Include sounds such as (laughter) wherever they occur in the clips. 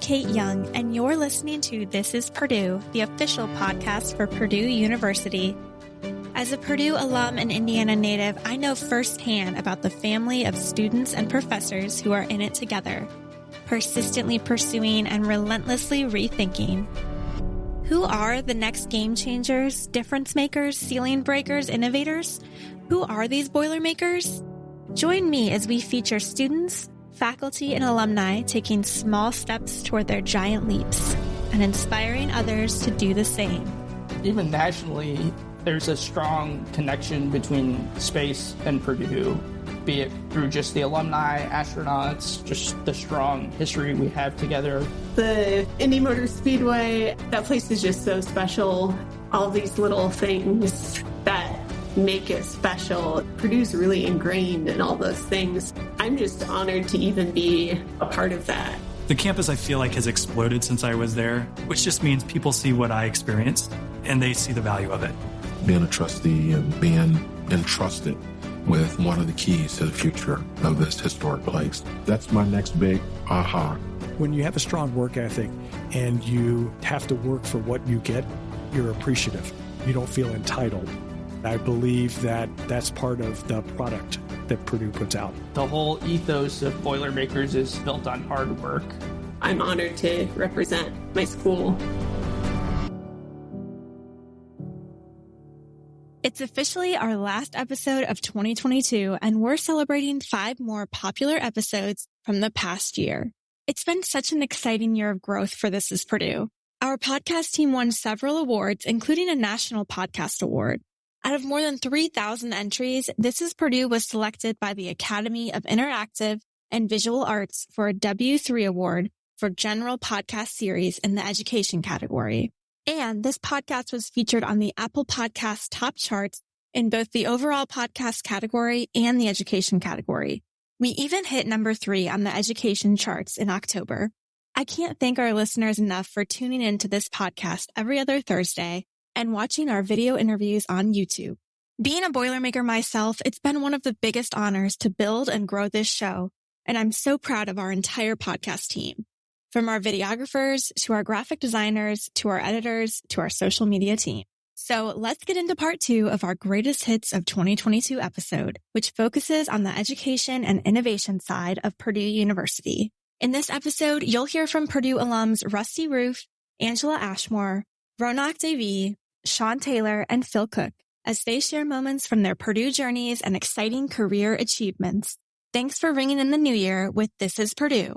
Kate Young, and you're listening to This is Purdue, the official podcast for Purdue University. As a Purdue alum and Indiana native, I know firsthand about the family of students and professors who are in it together, persistently pursuing and relentlessly rethinking. Who are the next game changers, difference makers, ceiling breakers, innovators? Who are these Boilermakers? Join me as we feature students, faculty, and alumni taking small steps toward their giant leaps and inspiring others to do the same. Even nationally, there's a strong connection between space and Purdue, be it through just the alumni, astronauts, just the strong history we have together. The Indy Motor Speedway, that place is just so special. All these little things that make it special. Purdue's really ingrained in all those things. I'm just honored to even be a part of that. The campus, I feel like, has exploded since I was there, which just means people see what I experienced and they see the value of it. Being a trustee and being entrusted with one of the keys to the future of this historic place. That's my next big aha. When you have a strong work ethic and you have to work for what you get, you're appreciative. You don't feel entitled. I believe that that's part of the product that Purdue puts out. The whole ethos of Boilermakers is built on hard work. I'm honored to represent my school. It's officially our last episode of 2022, and we're celebrating five more popular episodes from the past year. It's been such an exciting year of growth for This is Purdue. Our podcast team won several awards, including a National Podcast Award. Out of more than 3,000 entries, This is Purdue was selected by the Academy of Interactive and Visual Arts for a W3 award for general podcast series in the education category. And this podcast was featured on the Apple Podcast top charts in both the overall podcast category and the education category. We even hit number three on the education charts in October. I can't thank our listeners enough for tuning into this podcast every other Thursday and watching our video interviews on YouTube. Being a Boilermaker myself, it's been one of the biggest honors to build and grow this show, and I'm so proud of our entire podcast team. From our videographers to our graphic designers to our editors to our social media team. So let's get into part two of our greatest hits of 2022 episode, which focuses on the education and innovation side of Purdue University. In this episode, you'll hear from Purdue alums Rusty Rueff, Angela Ashmore, Ronak Dave, Sean Taylor, and Phil Cook as they share moments from their Purdue journeys and exciting career achievements. Thanks for ringing in the new year with This is Purdue.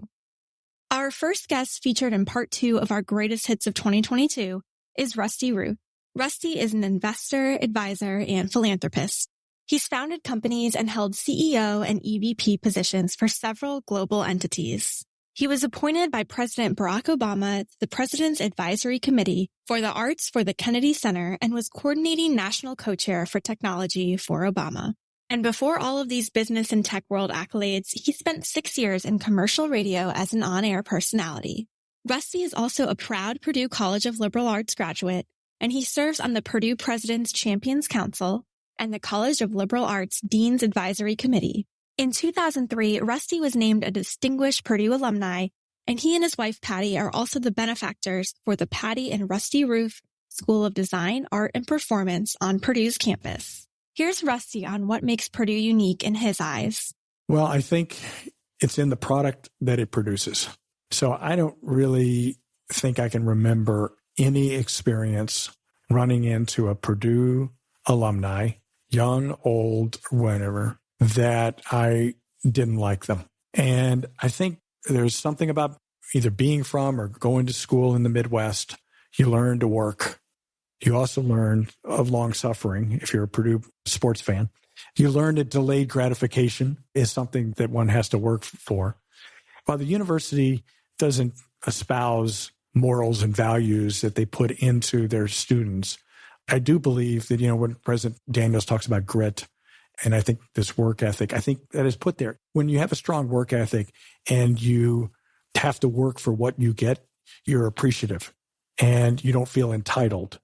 Our first guest featured in part two of our greatest hits of 2022 is Rusty Rueff. Rusty is an investor, advisor, and philanthropist. He's founded companies and held CEO and EVP positions for several global entities. He was appointed by President Barack Obama to the President's Advisory Committee for the Arts for the Kennedy Center and was coordinating national co-chair for technology for Obama. And before all of these business and tech world accolades, he spent six years in commercial radio as an on-air personality. Rusty is also a proud Purdue College of Liberal Arts graduate, and he serves on the Purdue President's Champions Council and the College of Liberal Arts Dean's Advisory Committee. In 2003, Rusty was named a distinguished Purdue alumni, and he and his wife Patty are also the benefactors for the Patty and Rusty Rueff School of Design, Art, and Performance on Purdue's campus. Here's Rusty on what makes Purdue unique in his eyes. Well, I think it's in the product that it produces. So I don't really think I can remember any experience running into a Purdue alumni, young, old, whatever, that I didn't like them. And I think there's something about either being from or going to school in the Midwest. You learn to work. You also learn of long suffering if you're a Purdue sports fan. You learn that delayed gratification is something that one has to work for. While the university doesn't espouse morals and values that they put into their students, I do believe that, you know, when President Daniels talks about grit, and I think this work ethic, I think that is put there. When you have a strong work ethic and you have to work for what you get, you're appreciative and you don't feel entitled.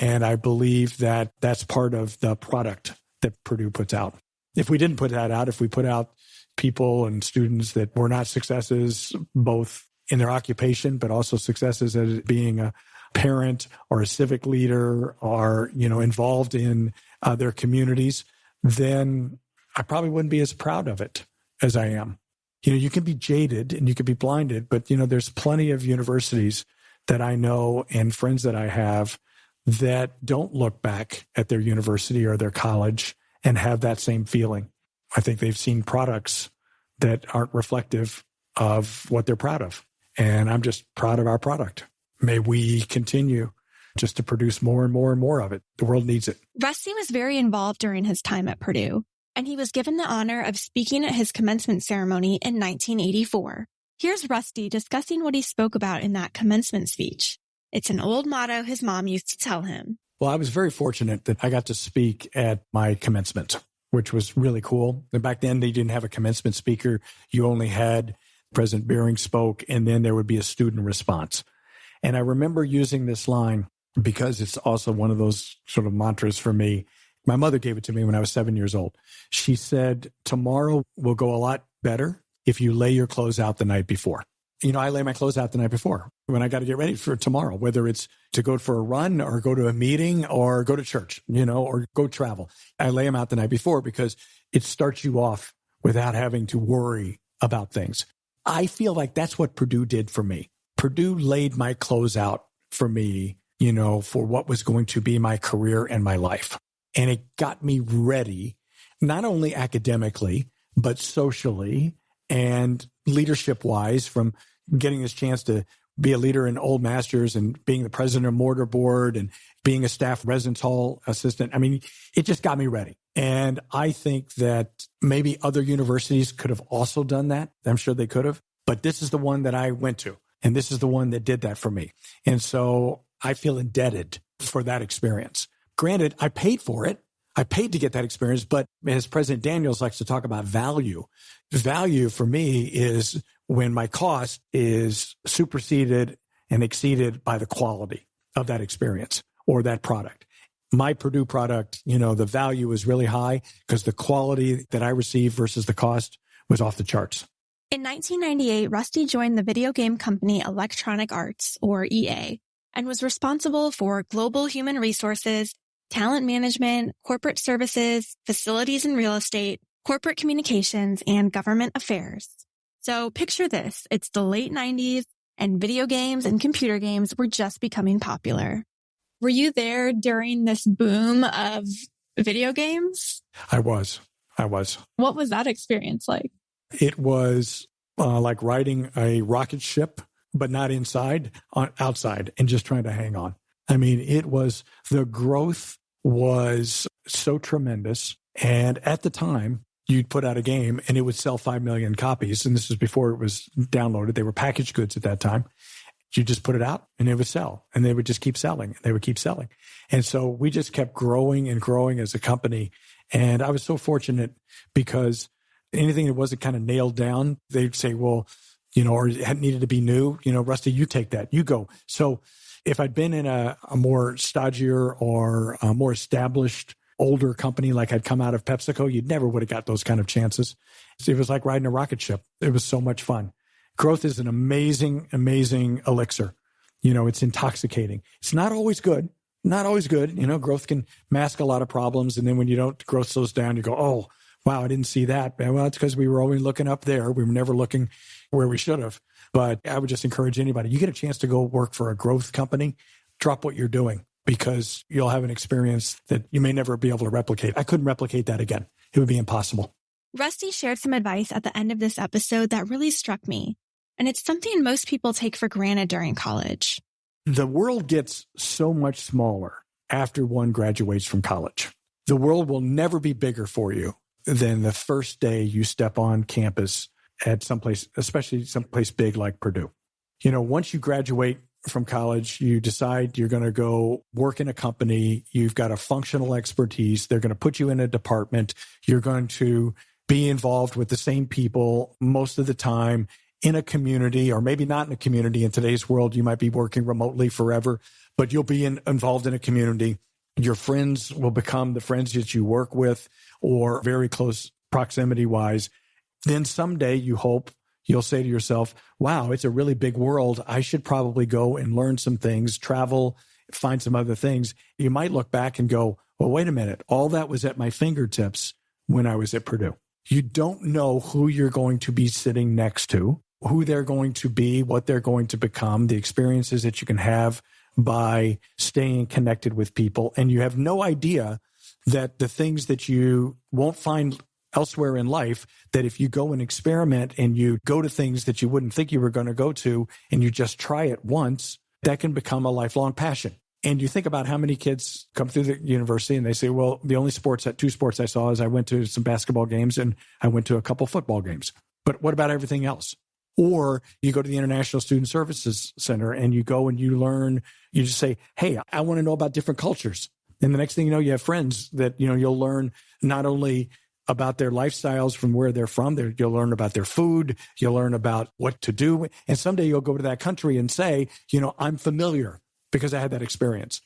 And I believe that that's part of the product that Purdue puts out. If we didn't put that out, if we put out people and students that were not successes, both in their occupation, but also successes as being a parent or a civic leader or, you know, involved in uh, their communities, then I probably wouldn't be as proud of it as I am. You know, you can be jaded and you can be blinded, but, you know, there's plenty of universities that I know and friends that I have that don't look back at their university or their college and have that same feeling. I think they've seen products that aren't reflective of what they're proud of. And I'm just proud of our product. May we continue just to produce more and more and more of it. The world needs it. Rusty was very involved during his time at Purdue, and he was given the honor of speaking at his commencement ceremony in 1984. Here's Rusty discussing what he spoke about in that commencement speech. It's an old motto his mom used to tell him. Well, I was very fortunate that I got to speak at my commencement, which was really cool. And back then, they didn't have a commencement speaker. You only had President Beering spoke, and then there would be a student response. And I remember using this line because it's also one of those sort of mantras for me. My mother gave it to me when I was seven years old. She said, Tomorrow will go a lot better if you lay your clothes out the night before you know, I lay my clothes out the night before when I got to get ready for tomorrow, whether it's to go for a run or go to a meeting or go to church, you know, or go travel. I lay them out the night before because it starts you off without having to worry about things. I feel like that's what Purdue did for me. Purdue laid my clothes out for me, you know, for what was going to be my career and my life. And it got me ready, not only academically, but socially and leadership wise from getting this chance to be a leader in Old Masters and being the president of Mortar Board and being a staff residence hall assistant. I mean, it just got me ready. And I think that maybe other universities could have also done that. I'm sure they could have, but this is the one that I went to. And this is the one that did that for me. And so I feel indebted for that experience. Granted, I paid for it. I paid to get that experience, but as President Daniels likes to talk about value, value for me is when my cost is superseded and exceeded by the quality of that experience or that product. My Purdue product, you know, the value is really high because the quality that I received versus the cost was off the charts. In 1998, Rusty joined the video game company Electronic Arts, or EA, and was responsible for global human resources talent management, corporate services, facilities and real estate, corporate communications, and government affairs. So picture this. It's the late 90s and video games and computer games were just becoming popular. Were you there during this boom of video games? I was. I was. What was that experience like? It was uh, like riding a rocket ship, but not inside, on outside, and just trying to hang on. I mean, it was the growth was so tremendous. And at the time, you'd put out a game and it would sell 5 million copies. And this was before it was downloaded. They were packaged goods at that time. You just put it out and it would sell and they would just keep selling. And they would keep selling. And so we just kept growing and growing as a company. And I was so fortunate because anything that wasn't kind of nailed down, they'd say, well, you know, or it needed to be new, you know, Rusty, you take that, you go. So if I'd been in a, a more stodgier or a more established older company like I'd come out of PepsiCo, you'd never would have got those kind of chances. It was like riding a rocket ship. It was so much fun. Growth is an amazing, amazing elixir. You know, it's intoxicating. It's not always good. Not always good. You know, growth can mask a lot of problems. And then when you don't, growth slows down, you go, oh, wow, I didn't see that. Well, it's because we were always looking up there. We were never looking where we should have. But I would just encourage anybody, you get a chance to go work for a growth company, drop what you're doing because you'll have an experience that you may never be able to replicate. I couldn't replicate that again. It would be impossible. Rusty shared some advice at the end of this episode that really struck me. And it's something most people take for granted during college. The world gets so much smaller after one graduates from college. The world will never be bigger for you than the first day you step on campus at someplace, especially someplace big like Purdue. You know, once you graduate from college, you decide you're going to go work in a company. You've got a functional expertise. They're going to put you in a department. You're going to be involved with the same people most of the time in a community, or maybe not in a community. In today's world, you might be working remotely forever, but you'll be in, involved in a community. Your friends will become the friends that you work with or very close proximity wise then someday you hope you'll say to yourself, wow, it's a really big world. I should probably go and learn some things, travel, find some other things. You might look back and go, well, wait a minute. All that was at my fingertips when I was at Purdue. You don't know who you're going to be sitting next to, who they're going to be, what they're going to become, the experiences that you can have by staying connected with people. And you have no idea that the things that you won't find elsewhere in life that if you go and experiment and you go to things that you wouldn't think you were going to go to and you just try it once, that can become a lifelong passion. And you think about how many kids come through the university and they say, well, the only sports, that two sports I saw is I went to some basketball games and I went to a couple football games. But what about everything else? Or you go to the International Student Services Center and you go and you learn, you just say, Hey, I want to know about different cultures. And the next thing you know, you have friends that, you know, you'll learn not only about their lifestyles from where they're from. They're, you'll learn about their food. You'll learn about what to do. And someday you'll go to that country and say, you know, I'm familiar because I had that experience.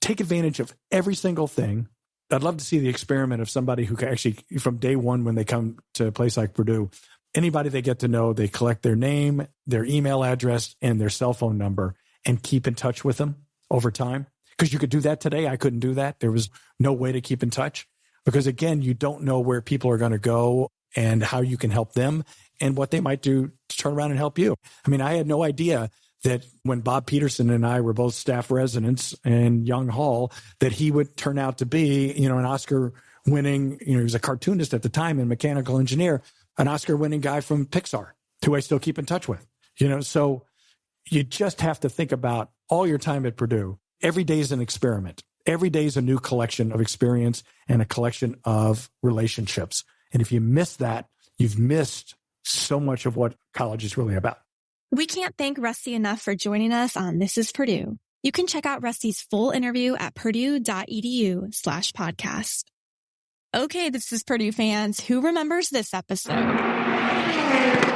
Take advantage of every single thing. I'd love to see the experiment of somebody who can actually, from day one, when they come to a place like Purdue, anybody they get to know, they collect their name, their email address, and their cell phone number and keep in touch with them over time. Because you could do that today. I couldn't do that. There was no way to keep in touch because again, you don't know where people are going to go and how you can help them and what they might do to turn around and help you. I mean, I had no idea that when Bob Peterson and I were both staff residents in Young Hall, that he would turn out to be, you know, an Oscar winning, you know, he was a cartoonist at the time and mechanical engineer, an Oscar winning guy from Pixar, who I still keep in touch with. You know, so you just have to think about all your time at Purdue. Every day is an experiment every day is a new collection of experience and a collection of relationships. And if you miss that, you've missed so much of what college is really about. We can't thank Rusty enough for joining us on This is Purdue. You can check out Rusty's full interview at purdue.edu slash podcast. Okay, this is Purdue fans. Who remembers this episode?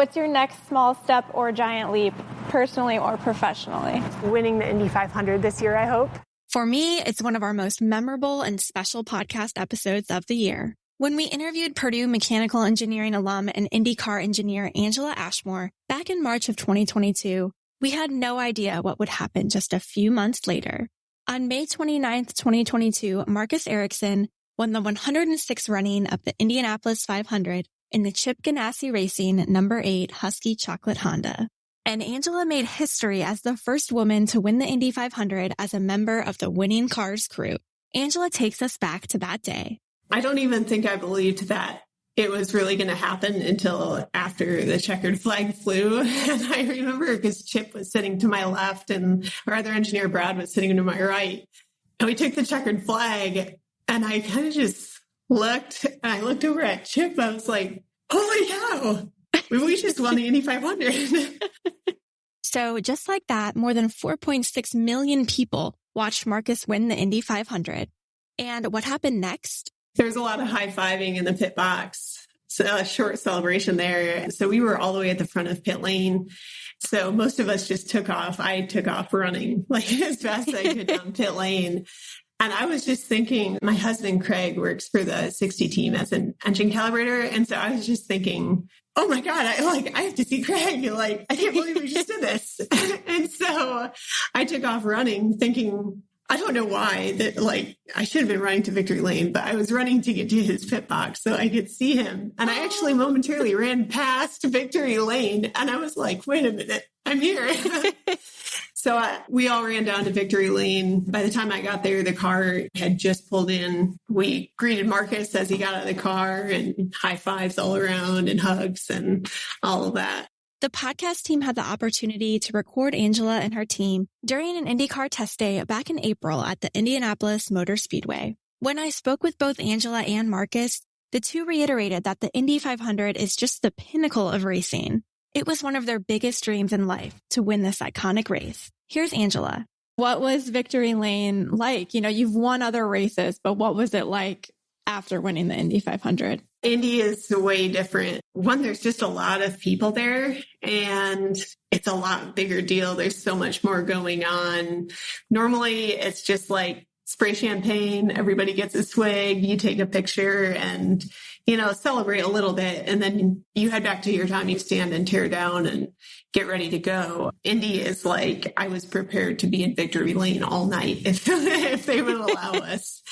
What's your next small step or giant leap, personally or professionally? Winning the Indy 500 this year, I hope. For me, it's one of our most memorable and special podcast episodes of the year. When we interviewed Purdue mechanical engineering alum and IndyCar engineer Angela Ashmore back in March of 2022, we had no idea what would happen just a few months later. On May 29, 2022, Marcus Ericsson won the 106th running of the Indianapolis 500 in the Chip Ganassi Racing number eight Huski Chocolate Honda. And Angela made history as the first woman to win the Indy 500 as a member of the winning cars crew. Angela takes us back to that day. I don't even think I believed that it was really going to happen until after the checkered flag flew. (laughs) And I remember because Chip was sitting to my left and our other engineer, Brad, was sitting to my right. And we took the checkered flag and I kind of just looked, I looked over at Chip. I was like, oh holy cow, we just won the Indy 500. (laughs) so just like that, more than 4.6 million people watched Marcus win the Indy 500. And what happened next? There was a lot of high fiving in the pit box. So a short celebration there. So we were all the way at the front of pit lane. So most of us just took off. I took off running like (laughs) as fast as I could down pit lane. And I was just thinking, my husband Craig works for the 60 team as an engine calibrator. And so I was just thinking, oh my God, I like, I have to see Craig. Like, I can't believe we just did this. (laughs) and so I took off running thinking, I don't know why that like I should have been running to victory lane, but I was running to get to his pit box so I could see him. And I actually momentarily ran past victory lane and I was like, wait a minute, I'm here. (laughs) So uh, we all ran down to Victory Lane. By the time I got there, the car had just pulled in. We greeted Marcus as he got out of the car and high fives all around and hugs and all of that. The podcast team had the opportunity to record Angela and her team during an IndyCar test day back in April at the Indianapolis Motor Speedway. When I spoke with both Angela and Marcus, the two reiterated that the Indy 500 is just the pinnacle of racing. It was one of their biggest dreams in life to win this iconic race. Here's Angela. What was Victory Lane like? You know, you've won other races, but what was it like after winning the Indy 500? Indy is way different. One, there's just a lot of people there and it's a lot bigger deal. There's so much more going on. Normally it's just like spray champagne, everybody gets a swig, you take a picture and, you know, celebrate a little bit. And then you head back to your time, you stand and tear down and get ready to go. Indy is like, I was prepared to be in victory lane all night (laughs) if, if they would allow (laughs) us.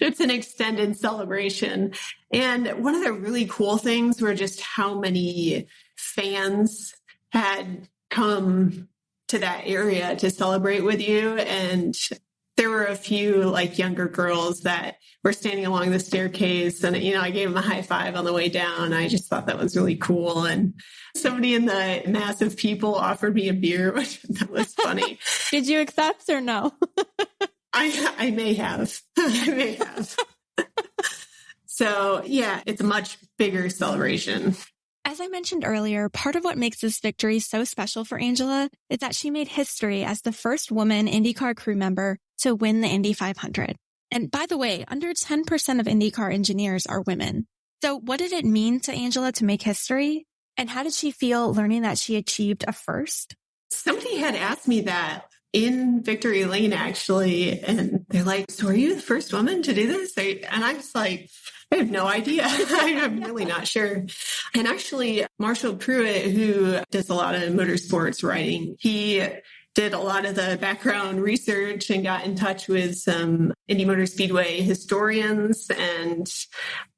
It's an extended celebration. And one of the really cool things were just how many fans had come to that area to celebrate with you. And there were a few like younger girls that were standing along the staircase and you know i gave them a high five on the way down. I just thought that was really cool and somebody in the massive people offered me a beer (laughs) which that was funny. (laughs) Did you accept or no? (laughs) I i may have. I may have. So yeah it's a much bigger celebration. As I mentioned earlier, part of what makes this victory so special for Angela is that she made history as the first woman IndyCar crew member to win the Indy 500. And by the way, under 10% of IndyCar engineers are women. So what did it mean to Angela to make history? And how did she feel learning that she achieved a first? Somebody had asked me that in Victory Lane, actually. And they're like, So are you the first woman to do this? And I was like, I have no idea. (laughs) I'm really not sure. And actually, Marshall Pruett, who does a lot of motorsports writing, he did a lot of the background research and got in touch with some Indy Motor Speedway historians and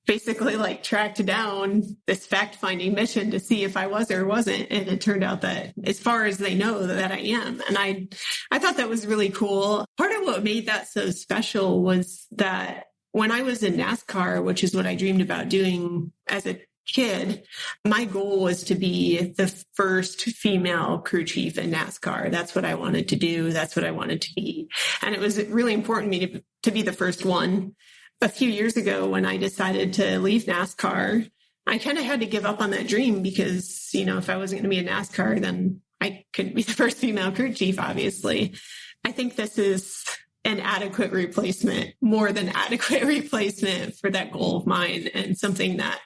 basically like tracked down this fact finding mission to see if I was or wasn't. And it turned out that as far as they know that I am. And I, I thought that was really cool. Part of what made that so special was that when I was in NASCAR, which is what I dreamed about doing as a kid, my goal was to be the first female crew chief in NASCAR. That's what I wanted to do. That's what I wanted to be. And it was really important to me to, to be the first one. A few years ago, when I decided to leave NASCAR, I kind of had to give up on that dream because, you know, if I wasn't going to be in NASCAR, then I couldn't be (laughs) the first female crew chief, obviously. I think this is an adequate replacement, more than (laughs) adequate replacement for that goal of mine and something that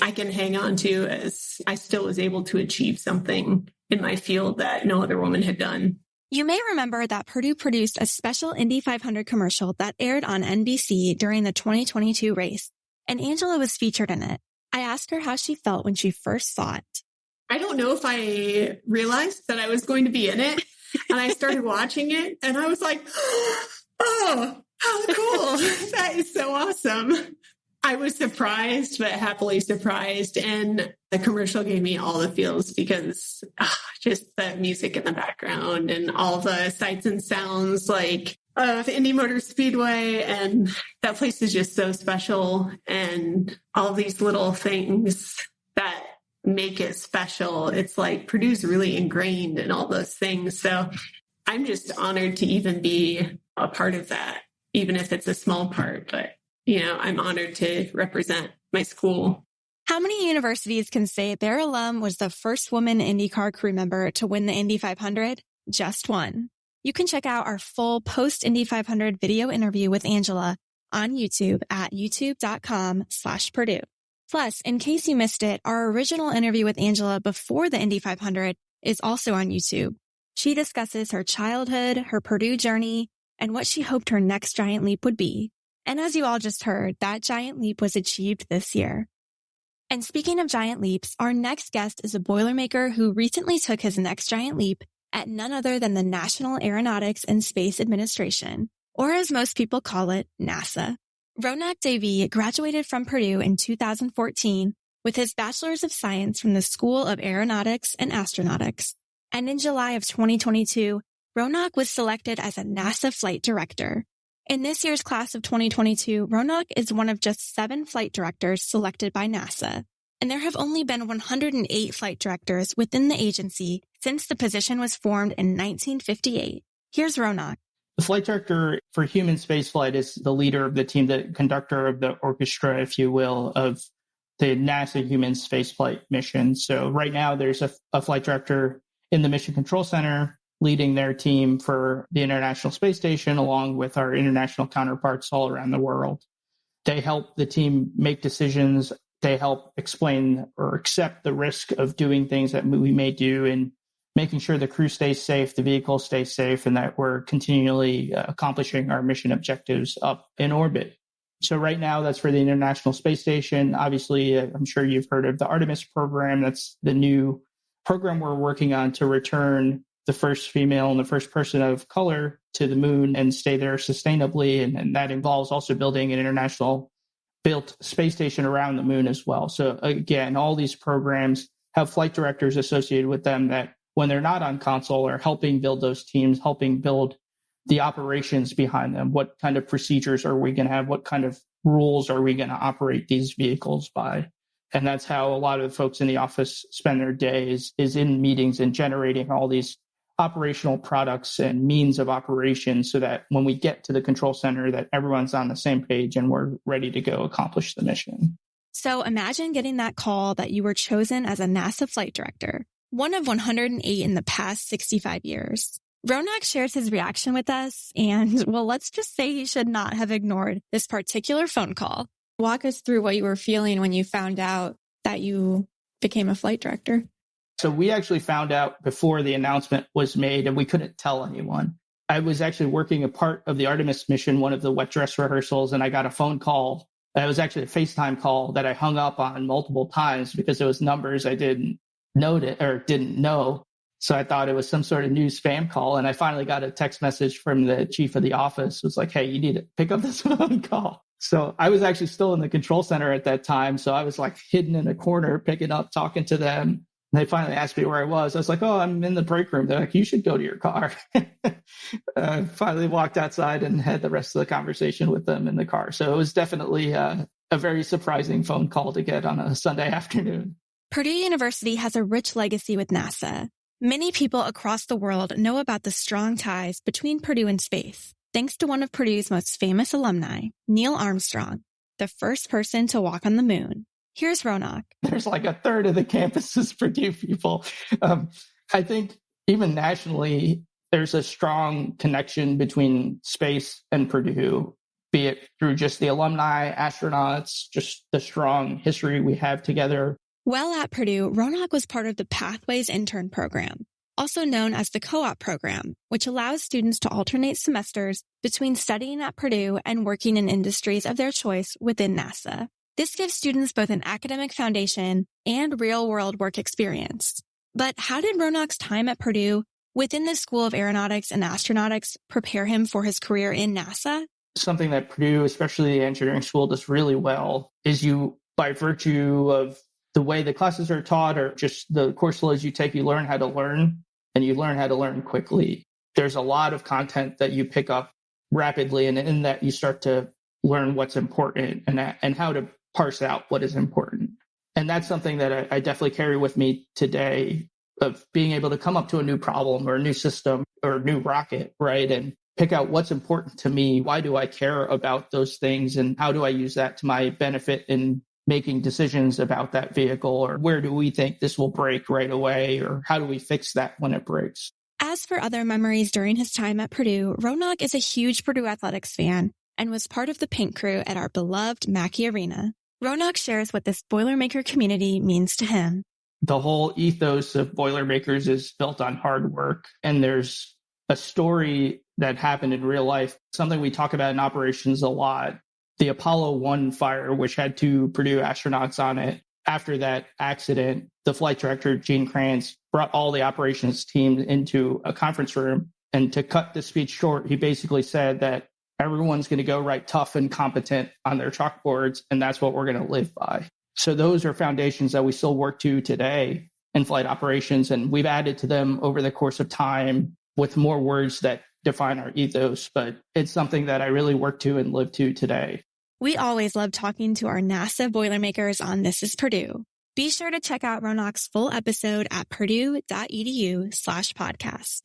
I can hang on to as I still was able to achieve something in my field that no other woman had done. You may remember that Purdue produced a special Indy 500 commercial that aired on NBC during the 2022 race, and Angela was featured in it. I asked her how she felt when she first saw it. I don't know if I realized that I was going to be in it. And I started (laughs) watching it and I was like, (gasps) oh, how cool. (laughs) that is so awesome. I was surprised, but happily surprised. And the commercial gave me all the feels because oh, just the music in the background and all the sights and sounds like of Indy Motor Speedway. And that place is just so special. And all these little things that make it special. It's like Purdue's really ingrained in all those things. So I'm just honored to even be a part of that, even if it's a small part. But you know, I'm honored to represent my school. How many universities can say their alum was the first woman IndyCar crew member to win the Indy 500? Just one. You can check out our full post Indy 500 video interview with Angela on YouTube at youtube.com slash Purdue. Plus, in case you missed it, our original interview with Angela before the Indy 500 is also on YouTube. She discusses her childhood, her Purdue journey, and what she hoped her next giant leap would be. And as you all just heard, that giant leap was achieved this year. And speaking of giant leaps, our next guest is a Boilermaker who recently took his next giant leap at none other than the National Aeronautics and Space Administration, or as most people call it, NASA. Ronak Dave graduated from Purdue in 2014 with his Bachelor's of Science from the School of Aeronautics and Astronautics. And in July of 2022, Ronak was selected as a NASA flight director, in this year's class of 2022, Ronak is one of just seven flight directors selected by NASA, and there have only been 108 flight directors within the agency since the position was formed in 1958. Here's Ronak. The flight director for human spaceflight is the leader of the team, the conductor of the orchestra, if you will, of the NASA human spaceflight mission. So right now there's a, a flight director in the Mission Control Center leading their team for the International Space Station, along with our international counterparts all around the world. They help the team make decisions They help explain or accept the risk of doing things that we may do and making sure the crew stays safe, the vehicle stays safe, and that we're continually uh, accomplishing our mission objectives up in orbit. So right now, that's for the International Space Station. Obviously, uh, I'm sure you've heard of the Artemis program. That's the new program we're working on to return the first female and the first person of color to the moon and stay there sustainably. And, and that involves also building an international built space station around the moon as well. So again, all these programs have flight directors associated with them that when they're not on console are helping build those teams, helping build the operations behind them. What kind of procedures are we going to have? What kind of rules are we going to operate these vehicles by? And that's how a lot of the folks in the office spend their days is in meetings and generating all these operational products and means of operation so that when we get to the control center that everyone's on the same page and we're ready to go accomplish the mission. So imagine getting that call that you were chosen as a NASA flight director, one of 108 in the past 65 years. Ronak shares his reaction with us, and (laughs) well, let's just say he should not have ignored this particular phone call. Walk us through what you were feeling when you found out that you became a flight director. So we actually found out before the announcement was made, and we couldn't tell anyone. I was actually working a part of the Artemis mission, one of the wet dress rehearsals, and I got a phone call. It was actually a FaceTime call that I hung up on multiple times because it was numbers I didn't know it or didn't know. So I thought it was some sort of new spam call. And I finally got a text message from the chief of the office. It was like, hey, you need to pick up this (laughs) phone call. So I was actually still in the control center at that time. So I was like hidden in a corner, picking up, talking to them. And they finally asked me where I was. I was like, oh, I'm in the break room. They're like, you should go to your car. I (laughs) finally walked outside and had the rest of the conversation with them in the car. So it was definitely uh, a very surprising phone call to get on a Sunday (laughs) afternoon. Purdue University has a rich legacy with NASA. Many people across the world know about the strong ties between Purdue and space, thanks to one of Purdue's most famous alumni, Neil Armstrong, the first person to walk on the moon. Here's Ronak. (laughs) There's like a third of the campus is Purdue people. Um, I think even nationally, there's a strong connection between space and Purdue, be it through just the alumni, astronauts, just the strong history we have together while at Purdue, Ronak was part of the Pathways Intern Program, also known as the Co-op Program, which allows students to alternate semesters between studying at Purdue and working in industries of their choice within NASA. This gives students both an academic foundation and real-world work experience. But how did Ronak's time at Purdue within the School of Aeronautics and Astronautics prepare him for his career in NASA? Something that Purdue, especially the engineering school, does really well is you, by virtue of the way the classes are taught or just the course loads you take, you learn how to learn and you learn how to learn quickly. There's a lot of content that you pick up rapidly, and in that you start to learn what's important and, and how to parse out what is important. And that's something that I, I definitely carry with me today of being able to come up to a new problem or a new system or a new rocket, right? And pick out what's important to me. Why do I care about those things? And how do I use that to my benefit in making decisions about that vehicle or where do we think this will break right away or how do we fix that when it breaks. As for other memories during his time at Purdue, Ronak is a huge Purdue Athletics fan and was part of the paint crew at our beloved Mackey Arena. Ronak shares what this Boilermaker community means to him. The whole ethos of Boilermakers is built on hard work, and there's a story that happened in real life, something we talk about in operations a lot, the Apollo 1 fire, which had two Purdue astronauts on it. After that accident, the flight director, Gene Kranz, brought all the operations team into a conference room. And to cut the speech short, he basically said that everyone's going to go write tough and competent on their chalkboards, and that's what we're going to live by. So those are foundations that we still work to today in flight operations, and we've added to them over the course of time with more words that define our ethos, but it's something that I really work to and live to today. We always love talking to our NASA Boilermakers on This is Purdue. Be sure to check out Ronak's full episode at purdue.edu slash podcast.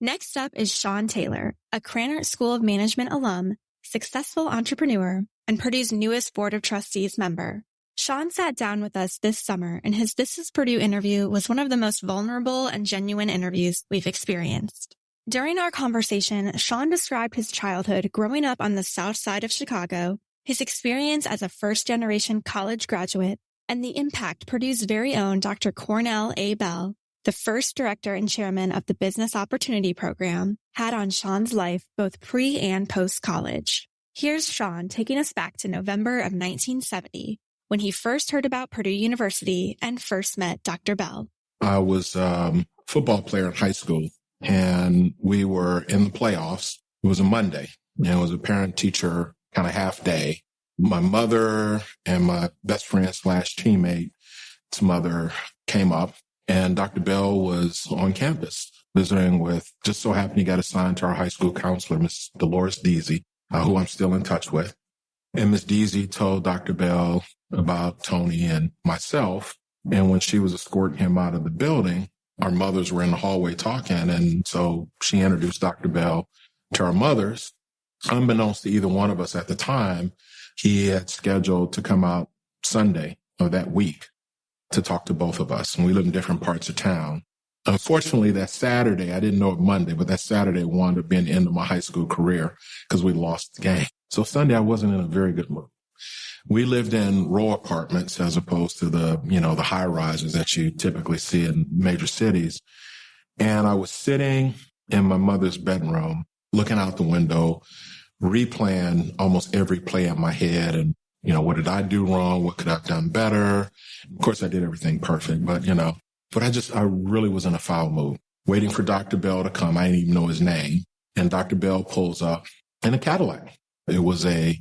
Next up is Sean Taylor, a Krannert School of Management alum, successful entrepreneur, and Purdue's newest Board of Trustees member. Sean sat down with us this summer and his This is Purdue interview was one of the most vulnerable and genuine interviews we've experienced. During our conversation, Sean described his childhood growing up on the south side of Chicago his experience as a first generation college graduate, and the impact Purdue's very own Dr. Cornell A. Bell, the first director and chairman of the Business Opportunity Program, had on Sean's life both pre and post college. Here's Sean taking us back to November of 1970 when he first heard about Purdue University and first met Dr. Bell. I was um, a football player in high school and we were in the playoffs. It was a Monday and it was a parent teacher kind of half day. My mother and my best friend slash teammate's mother came up and Dr. Bell was on campus visiting with, just so happened he got assigned to our high school counselor, Miss Dolores Deasy, uh, who I'm still in touch with. And Miss Deasy told Dr. Bell about Tony and myself. And when she was escorting him out of the building, our mothers were in the hallway talking. And so she introduced Dr. Bell to our mothers. Unbeknownst to either one of us at the time, he had scheduled to come out Sunday of that week to talk to both of us. And we live in different parts of town. Unfortunately, that Saturday, I didn't know it Monday, but that Saturday wound up being the end of my high school career because we lost the game. So Sunday, I wasn't in a very good mood. We lived in row apartments as opposed to the, you know, the high rises that you typically see in major cities. And I was sitting in my mother's bedroom, looking out the window, replaying almost every play in my head and you know, what did I do wrong? What could I have done better? Of course, I did everything perfect, but you know, but I just, I really was in a foul mood waiting for Dr. Bell to come. I didn't even know his name. And Dr. Bell pulls up in a Cadillac. It was a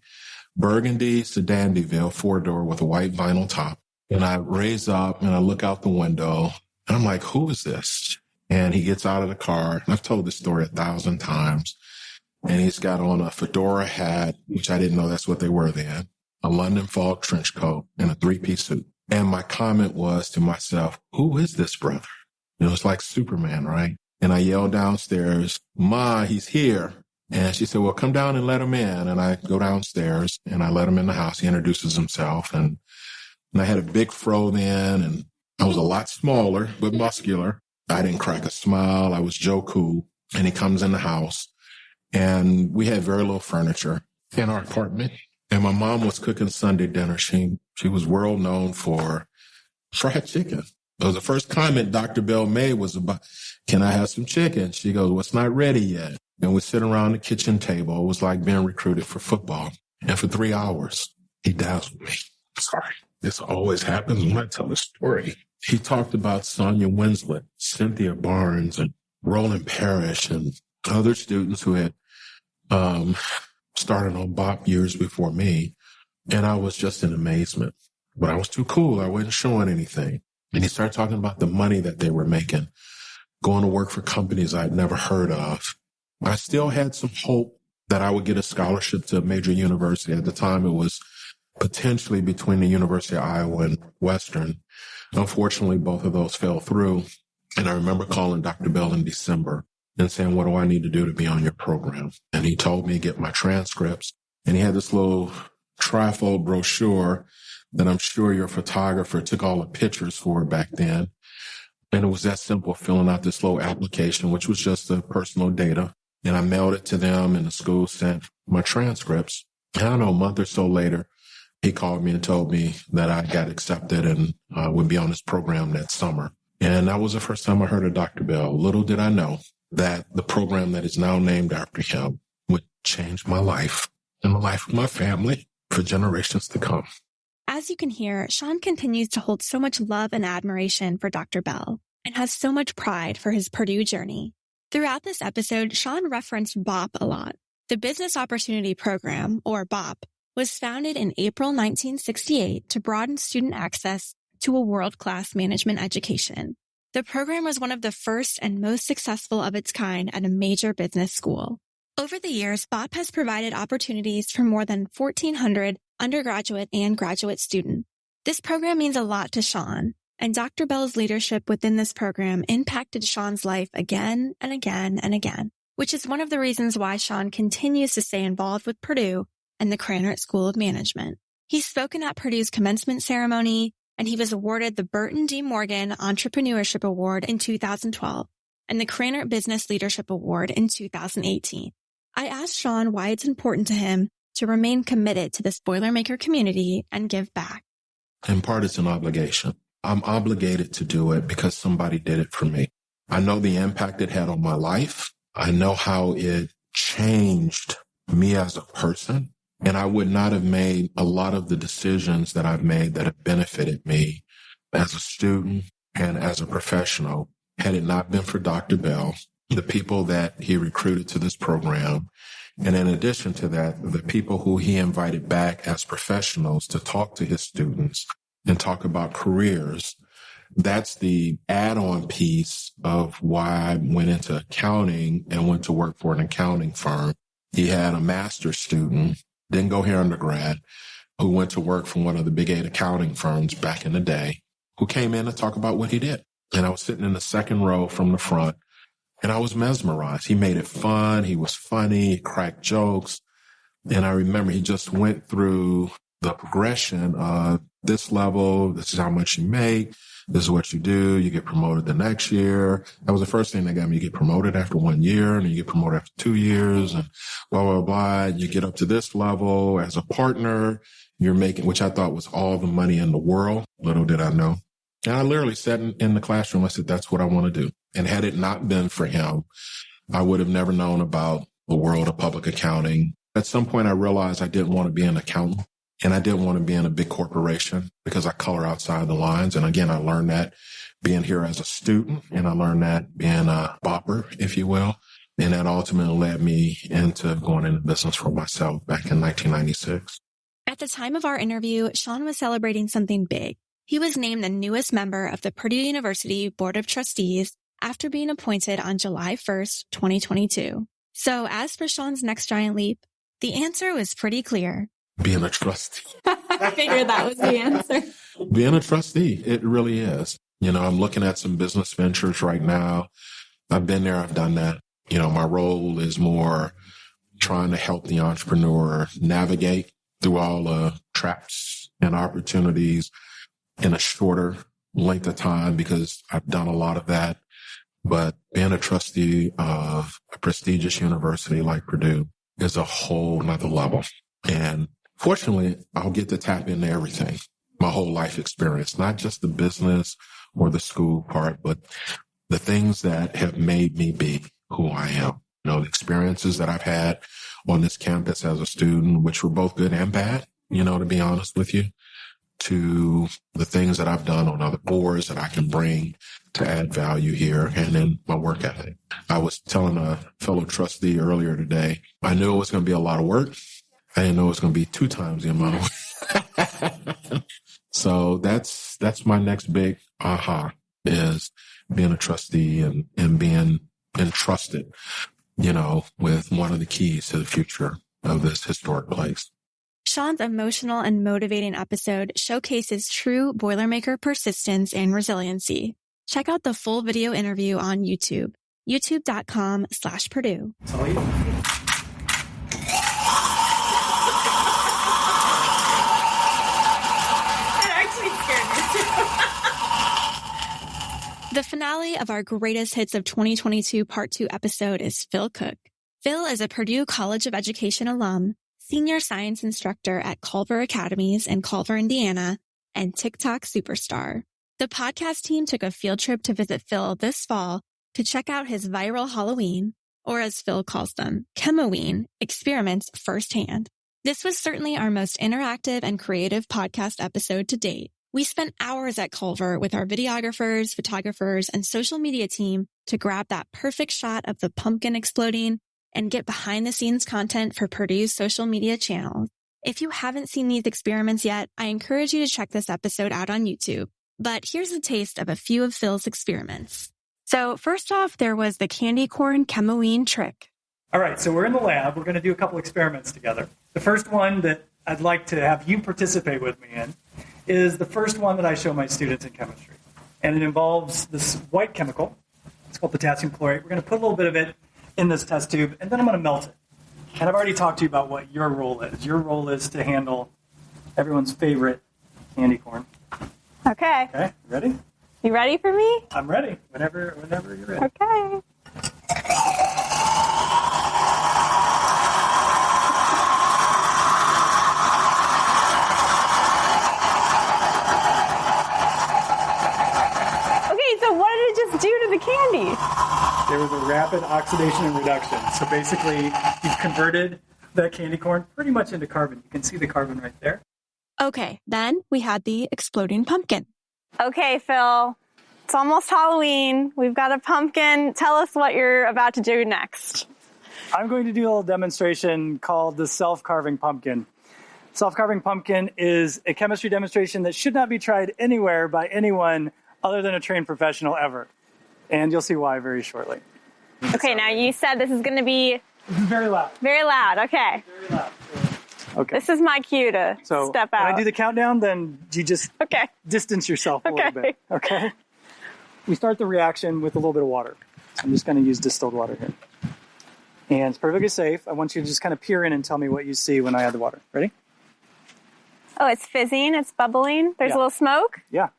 burgundy sedan DeVille four door with a white vinyl top. And I raise up and I look out the window and I'm like, who is this? And he gets out of the car. And I've told this story a thousand times. And he's got on a fedora hat, which I didn't know that's what they were then a London fog trench coat, and a three piece suit. And my comment was to myself, who is this brother? You know, it's like Superman, right? And I yelled downstairs, Ma, he's here. And she said, well, come down and let him in. And I go downstairs and I let him in the house. He introduces himself and, and I had a big fro then and I was a lot smaller, but muscular. I didn't crack a smile. I was Joe Cool. And he comes in the house and we had very little furniture in our apartment. And my mom was cooking Sunday dinner. She, she was world known for fried chicken. It was the first comment Dr. Bell made was about, can I have some chicken? She goes, well, it's not ready yet. And we sit around the kitchen table. It was like being recruited for football. And for three hours, he dazzled me. Sorry. This always happens when I tell a story. He talked about Sonia Winslet, Cynthia Barnes, and Roland Parrish, and other students who had um, started on Bop years before me. And I was just in amazement. But I was too cool. I wasn't showing anything. And he started talking about the money that they were making, going to work for companies I'd never heard of. I still had some hope that I would get a scholarship to a major university. At the time, it was potentially between the University of Iowa and Western. Unfortunately, both of those fell through. And I remember calling Dr. Bell in December and saying, what do I need to do to be on your program? And he told me to get my transcripts and he had this little trifold brochure that I'm sure your photographer took all the pictures for back then. And it was that simple, filling out this little application, which was just the personal data. And I mailed it to them and the school sent my transcripts. And I don't know, a month or so later, he called me and told me that I got accepted and uh, would be on this program that summer. And that was the first time I heard of Dr. Bell. Little did I know that the program that is now named after him would change my life and the life of my family for generations to come. As you can hear, Sean continues to hold so much love and admiration for Dr. Bell and has so much pride for his Purdue journey. Throughout this episode, Sean referenced BOP a lot. The Business Opportunity Program, or BOP, was founded in April 1968 to broaden student access to a world-class management education. The program was one of the first and most successful of its kind at a major business school. Over the years, BOP has provided opportunities for more than 1,400 undergraduate and graduate students. This program means a lot to Sean, and Dr. Bell's leadership within this program impacted Sean's life again and again and again, which is one of the reasons why Sean continues to stay involved with Purdue and the Krannert School of Management. He's spoken at Purdue's commencement ceremony, and he was awarded the Burton D. Morgan Entrepreneurship Award in 2012 and the Krannert Business Leadership Award in 2018. I asked Sean why it's important to him to remain committed to this Boilermaker community and give back. In part, it's an obligation. I'm obligated to do it because somebody did it for me. I know the impact it had on my life. I know how it changed me as a person. And I would not have made a lot of the decisions that I've made that have benefited me as a student and as a professional had it not been for Dr. Bell, the people that he recruited to this program. And in addition to that, the people who he invited back as professionals to talk to his students and talk about careers. That's the add on piece of why I went into accounting and went to work for an accounting firm. He had a master's student, didn't go here undergrad, who went to work for one of the big eight accounting firms back in the day, who came in to talk about what he did. And I was sitting in the second row from the front and I was mesmerized. He made it fun. He was funny, he cracked jokes. And I remember he just went through the progression of this level. This is how much you make. This is what you do. You get promoted the next year. That was the first thing that got me. You get promoted after one year and you get promoted after two years and blah, blah, blah. You get up to this level as a partner. You're making, which I thought was all the money in the world. Little did I know. And I literally sat in, in the classroom. I said, that's what I want to do. And had it not been for him, I would have never known about the world of public accounting. At some point, I realized I didn't want to be an accountant and I didn't want to be in a big corporation because I color outside the lines. And again, I learned that being here as a student and I learned that being a bopper, if you will. And that ultimately led me into going into business for myself back in 1996. At the time of our interview, Sean was celebrating something big. He was named the newest member of the Purdue University Board of Trustees after being appointed on July 1st, 2022. So as for Sean's next giant leap, the answer was pretty clear. Being a trustee. (laughs) I figured that was the answer. Being a trustee, it really is. You know, I'm looking at some business ventures right now. I've been there, I've done that. You know, my role is more trying to help the entrepreneur navigate through all the traps and opportunities in a shorter length of time because I've done a lot of that. But being a trustee of a prestigious university like Purdue is a whole nother level. And fortunately, I'll get to tap into everything, my whole life experience, not just the business or the school part, but the things that have made me be who I am. You know, the experiences that I've had on this campus as a student, which were both good and bad, you know, to be honest with you to the things that I've done on other boards that I can bring to add value here and in my work ethic. I was telling a fellow trustee earlier today, I knew it was going to be a lot of work. I didn't know it was going to be two times the amount of so that's, that's my next big aha is being a trustee and, and being entrusted, you know, with one of the keys to the future of this historic place. Sean's emotional and motivating episode showcases true Boilermaker persistence and resiliency. Check out the full video interview on YouTube, youtube.com slash Purdue. The finale of our greatest hits of 2022 part two episode is Phil Cook. Phil is a Purdue College of Education alum senior science instructor at Culver Academies in Culver, Indiana, and TikTok superstar. The podcast team took a field trip to visit Phil this fall to check out his viral Halloween, or as Phil calls them, Chemoween experiments firsthand. This was certainly our most interactive and creative podcast episode to date. We spent hours at Culver with our videographers, photographers, and social media team to grab that perfect shot of the pumpkin exploding and get behind the scenes content for Purdue's social media channels. If you haven't seen these experiments yet, I encourage you to check this episode out on YouTube. But here's a taste of a few of Phil's experiments. So first off, there was the candy corn chemoween trick. All right, so we're in the lab. We're going to do a couple experiments together. The first one that I'd like to have you participate with me in is the first one that I show my students in chemistry. And it involves this white chemical. It's called potassium chlorate. We're going to put a little bit of it in this test tube, and then I'm going to melt it. And I've already talked to you about what your role is. Your role is to handle everyone's favorite candy corn. Okay. Okay, ready? You ready for me? I'm ready. Whenever, whenever you're ready. Okay. the candy? There was a rapid oxidation and reduction. So basically, you've converted that candy corn pretty much into carbon. You can see the carbon right there. Okay, then we had the exploding pumpkin. Okay, Phil. It's almost Halloween. We've got a pumpkin. Tell us what you're about to do next. I'm going to do a little demonstration called the self-carving pumpkin. Self-carving pumpkin is a chemistry demonstration that should not be tried anywhere by anyone other than a trained professional ever. And you'll see why very shortly. Okay, now you said this is going to be This is very loud. very loud. Okay. Very loud. Okay. This is my cue to so step when out. I do the countdown, then you just okay. distance yourself a Okay. little bit. Okay. We start the reaction with a little bit of water. I'm just going to use distilled water here. And it's perfectly safe. I want you to just kind of peer in and tell me what you see when I add the water. Ready? Oh, it's fizzing. It's bubbling. There's Yeah. a little smoke. Yeah.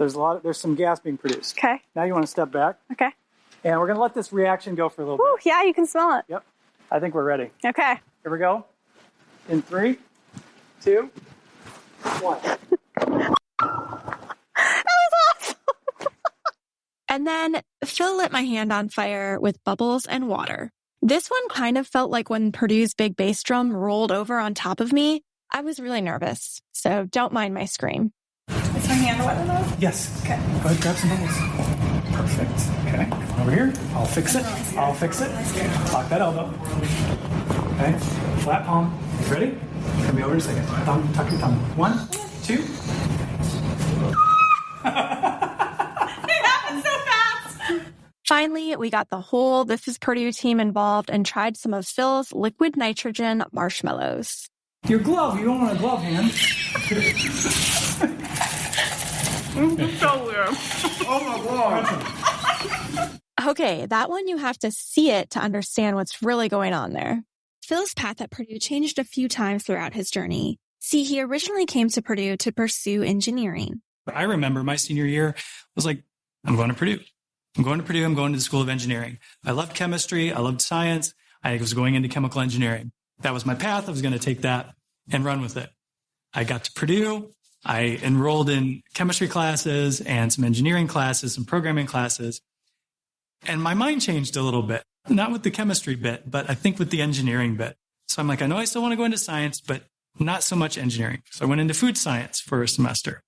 There's a lot. Of, there's some gas being produced. Okay. Now you want to step back, Okay. and we're going to let this reaction go for a little Woo, bit. yeah, you can smell it. Yep. I think we're ready. Okay. Here we go. In three, two, one. (laughs) that was awesome. (laughs) And then Phil lit my hand on fire with bubbles and water. This one kind of felt like when Purdue's big bass drum rolled over on top of me. I was really nervous, so don't mind my scream. Is my hand wet enough? Yes. Okay. Go ahead, grab some bubbles. Perfect. Okay. Come over here. I'll fix it. I'll fix it. Lock that elbow. Okay. Flat palm. Ready? Come me over a second. Thumb, tuck your thumb. One, two. (laughs) Finally, we got the whole This is Purdue team involved and tried some of Phil's liquid nitrogen marshmallows. Your glove. You don't want a glove hand. (laughs) (laughs) Okay, that one you have to see it to understand what's really going on there. Phil's path at Purdue changed a few times throughout his journey. See, he originally came to Purdue to pursue engineering. I remember my senior year was like, I'm going to Purdue. I'm going to Purdue. I'm going to the School of Engineering. I loved chemistry. I loved science. I was going into chemical engineering. That was my path. I was going to take that and run with it. I got to Purdue. I enrolled in chemistry classes and some engineering classes, some programming classes. And my mind changed a little bit, not with the chemistry bit, but I think with the engineering bit. So I'm like, I know I still want to go into science, but not so much engineering. So I went into food science for a semester,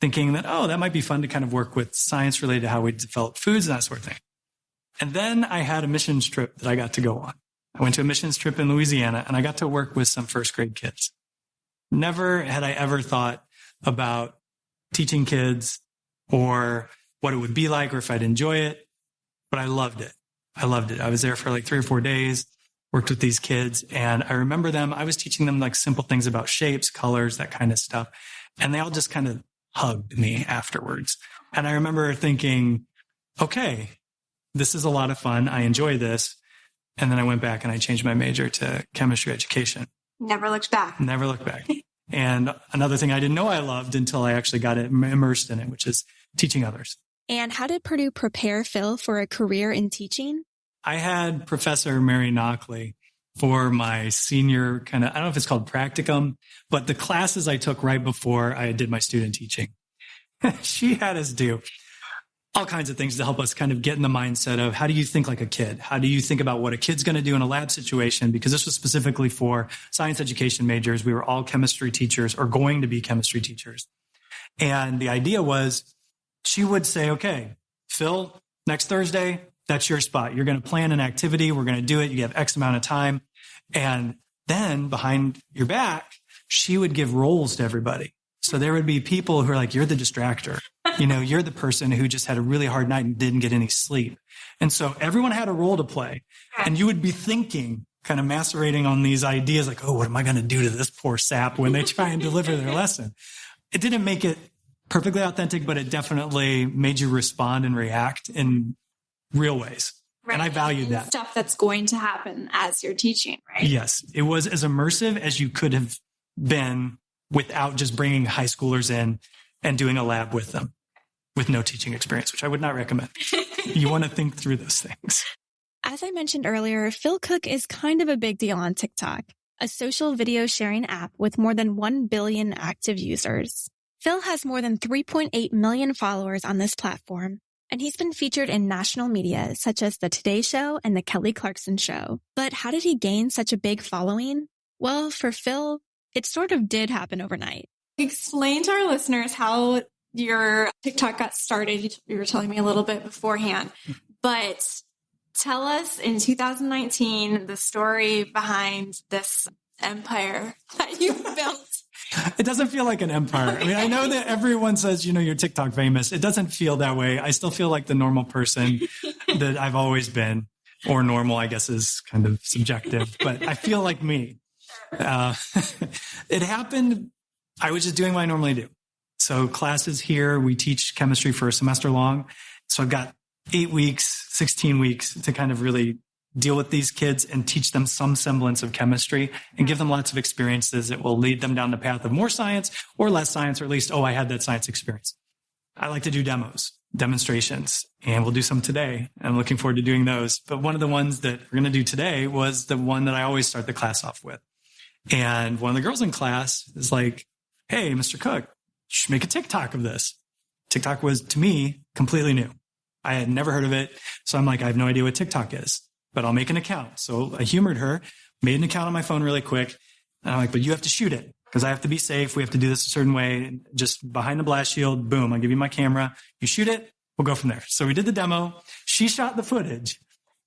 thinking that, oh, that might be fun to kind of work with science related to how we develop foods and that sort of thing. And then I had a missions trip that I got to go on. I went to a missions trip in Louisiana and I got to work with some first grade kids. Never had I ever thought about teaching kids or what it would be like or if I'd enjoy it, but I loved it. I loved it. I was there for like three or four days, worked with these kids, and I remember them. I was teaching them like simple things about shapes, colors, that kind of stuff. And they all just kind of hugged me afterwards. And I remember thinking, okay, this is a lot of fun. I enjoy this. And then I went back and I changed my major to chemistry education. Never looked back. Never looked back. And another thing I didn't know I loved until I actually got immersed in it, which is teaching others. And how did Purdue prepare Phil for a career in teaching? I had Professor Mary Knockley for my senior kind of, I don't know if it's called practicum, but the classes I took right before I did my student teaching. (laughs) she had us do all kinds of things to help us kind of get in the mindset of how do you think like a kid? How do you think about what a kid's going to do in a lab situation? Because this was specifically for science education majors. We were all chemistry teachers or going to be chemistry teachers. And the idea was she would say, okay, Phil, next Thursday, that's your spot. You're going to plan an activity. We're going to do it. You have X amount of time. And then behind your back, she would give roles to everybody. So there would be people who are like, you're the distractor. You know, you're the person who just had a really hard night and didn't get any sleep. And so everyone had a role to play. And you would be thinking, kind of macerating on these ideas like, oh, what am I going to do to this poor sap when they try and deliver their lesson? It didn't make it perfectly authentic, but it definitely made you respond and react in real ways. And I valued And that. Stuff that's going to happen as you're teaching, right? Yes, it was as immersive as you could have been without just bringing high schoolers in and doing a lab with them with no teaching experience, which I would not recommend. (laughs) you want to think through those things. As I mentioned earlier, Phil Cook is kind of a big deal on TikTok, a social video sharing app with more than 1 billion active users. Phil has more than 3.8 million followers on this platform, and he's been featured in national media such as The Today Show and The Kelly Clarkson Show. But how did he gain such a big following? Well, for Phil, it sort of did happen overnight. Explain to our listeners how your TikTok got started. You were telling me a little bit beforehand, but tell us in 2019 the story behind this empire (laughs) that you built. It doesn't feel like an empire. I mean, I know that everyone says, you know, you're TikTok famous. It doesn't feel that way. I still feel like the normal person (laughs) that I've always been, or normal, I guess, is kind of subjective, but I feel like me. Uh, (laughs) it happened. I was just doing what I normally do. So classes here, we teach chemistry for a semester long. So I've got eight weeks, 16 weeks to kind of really deal with these kids and teach them some semblance of chemistry and give them lots of experiences that will lead them down the path of more science or less science, or at least, oh, I had that science experience. I like to do demos, demonstrations, and we'll do some today. I'm looking forward to doing those. But one of the ones that we're going to do today was the one that I always start the class off with. And one of the girls in class is like, Hey, Mr. Cook, make a TikTok of this. TikTok was to me completely new. I had never heard of it. So I'm like, I have no idea what TikTok is but I'll make an account. So I humored her, made an account on my phone really quick. And I'm like, but you have to shoot it because I have to be safe. We have to do this a certain way. Just behind the blast shield, boom, I'll give you my camera. You shoot it. We'll go from there. So we did the demo. She shot the footage.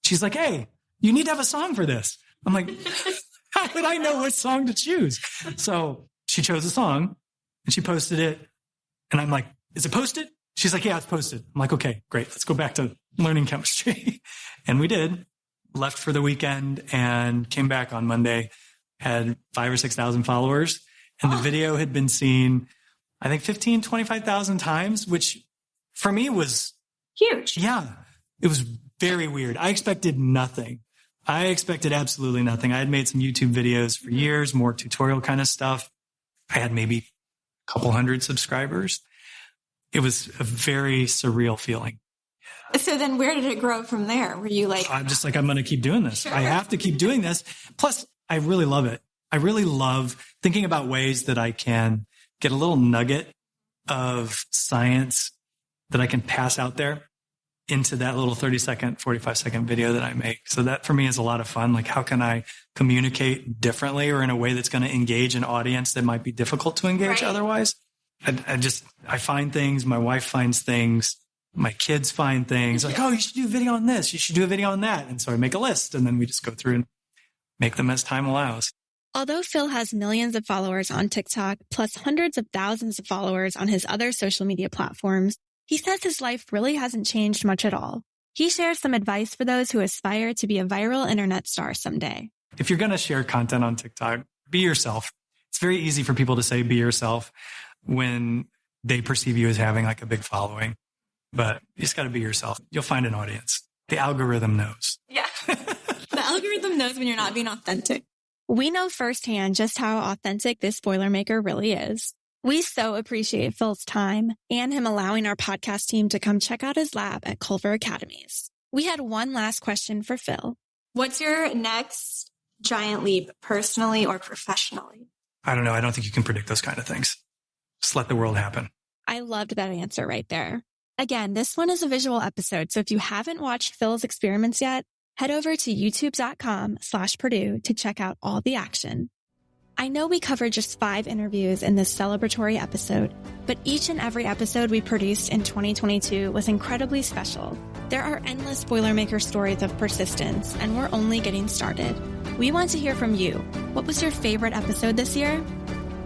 She's like, Hey, you need to have a song for this. I'm like, (laughs) how would I know what song to choose? So she chose a song and she posted it. And I'm like, is it posted? She's like, yeah, it's posted. I'm like, okay, great. Let's go back to learning chemistry. (laughs) and we did left for the weekend and came back on Monday, had five or 6,000 followers. And the (gasps) video had been seen, I think 15, 25,000 times, which for me was huge. Yeah. It was very weird. I expected nothing. I expected absolutely nothing. I had made some YouTube videos for years, more tutorial kind of stuff. I had maybe couple hundred subscribers. It was a very surreal feeling. So then where did it grow from there? Were you like, I'm just like, I'm going to keep doing this. Sure. I have to keep doing this. Plus, I really love it. I really love thinking about ways that I can get a little nugget of science that I can pass out there into that little 30 second, 45 second video that I make. So that for me is a lot of fun. Like, how can I communicate differently or in a way that's going to engage an audience that might be difficult to engage right. otherwise? I, I just, I find things, my wife finds things my kids find things like, mm-hmm. oh, you should do a video on this. You should do a video on that. And so I make a list and then we just go through and make them as time allows. Although Phil has millions of followers on TikTok, plus hundreds of thousands of followers on his other social media platforms, he says his life really hasn't changed much at all. He shares some advice for those who aspire to be a viral internet star someday. If you're going to share content on TikTok, be yourself. It's very easy for people to say be yourself when they perceive you as having like a big following but you just got to be yourself. You'll find an audience. The algorithm knows. Yeah. (laughs) the algorithm knows when you're not being authentic. We know firsthand just how authentic this Boilermaker really is. We so appreciate Phil's time and him allowing our podcast team to come check out his lab at Culver Academies. We had one last question for Phil. What's your next giant leap personally or professionally? I don't know. I don't think you can predict those kind of things. Just let the world happen. I loved that answer right there. Again, this one is a visual episode, so if you haven't watched Phil's experiments yet, head over to youtube.com slash Purdue to check out all the action. I know we covered just five interviews in this celebratory episode, but each and every episode we produced in 2022 was incredibly special. There are endless Boilermaker stories of persistence, and we're only getting started. We want to hear from you. What was your favorite episode this year?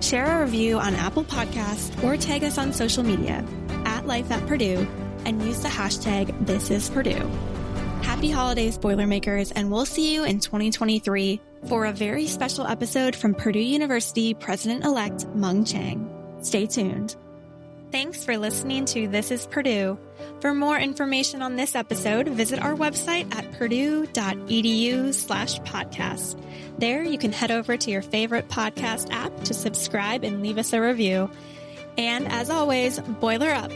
Share a review on Apple Podcasts or tag us on social media at Life at Purdue and use the hashtag This is Purdue. Happy holidays, Boilermakers, and we'll see you in 2023 for a very special episode from Purdue University President elect Mung Chiang. Stay tuned. Thanks for listening to This is Purdue. For more information on this episode, visit our website at purdue.edu slash podcast. There you can head over to your favorite podcast app to subscribe and leave us a review. And as always, boiler up.